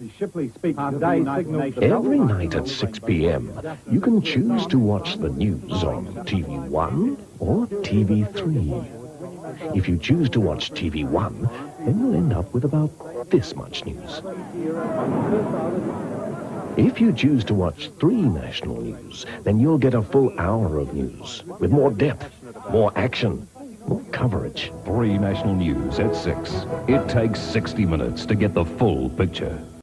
Every night at 6 p.m., you can choose to watch the news on TV1 or TV3. If you choose to watch TV1, then you'll end up with about this much news. If you choose to watch three national news, then you'll get a full hour of news with more depth, more action, more coverage. Three national news at 6. It takes 60 minutes to get the full picture.